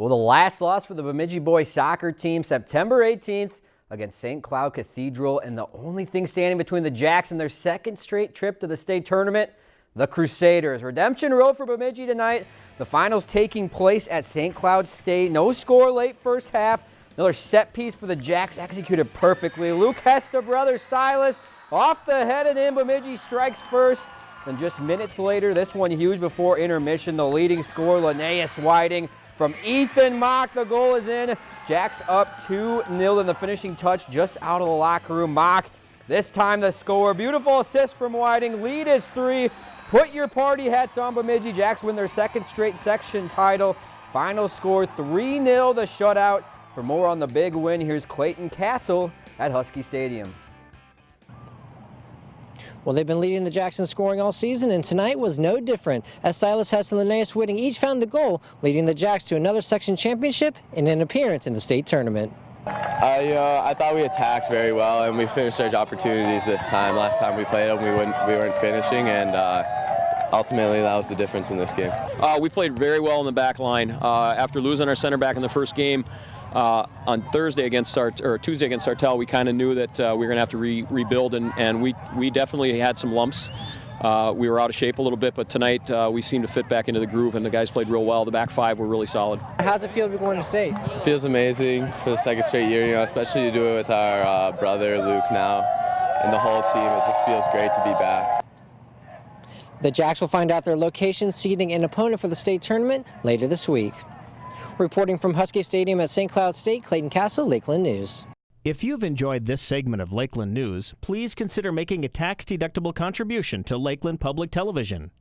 Well, the last loss for the Bemidji boys soccer team September 18th against St. Cloud Cathedral and the only thing standing between the Jacks and their second straight trip to the state tournament, the Crusaders. Redemption Road for Bemidji tonight. The finals taking place at St. Cloud State. No score late first half. Another set piece for the Jacks executed perfectly. Luke Hester, brother Silas, off the head and in. Bemidji strikes first. And just minutes later, this one huge before intermission, the leading scorer, Linnaeus Whiting, from Ethan Mock. The goal is in. Jacks up 2-0 in the finishing touch just out of the locker room. Mock, this time the score. Beautiful assist from Whiting. Lead is three. Put your party hats on, Bemidji. Jacks win their second straight section title. Final score 3-0 the shutout. For more on the big win, here's Clayton Castle at Husky Stadium. Well, they've been leading the Jackson scoring all season, and tonight was no different, as Silas Hess and Linnaeus Whiting each found the goal, leading the Jacks to another section championship and an appearance in the state tournament. I, uh, I thought we attacked very well, and we finished our opportunities this time. Last time we played them, we, we weren't finishing, and uh, ultimately that was the difference in this game. Uh, we played very well in the back line. Uh, after losing our center back in the first game, uh, on Thursday against Sart or Tuesday against Sartell, we kind of knew that uh, we were going to have to re rebuild, and, and we we definitely had some lumps. Uh, we were out of shape a little bit, but tonight uh, we seemed to fit back into the groove, and the guys played real well. The back five were really solid. How's it feel to be going to state? It feels amazing for the second straight year, you know, especially to do it with our uh, brother Luke now and the whole team. It just feels great to be back. The Jacks will find out their location, seeding, and opponent for the state tournament later this week. Reporting from Husky Stadium at St. Cloud State, Clayton Castle, Lakeland News. If you've enjoyed this segment of Lakeland News, please consider making a tax-deductible contribution to Lakeland Public Television.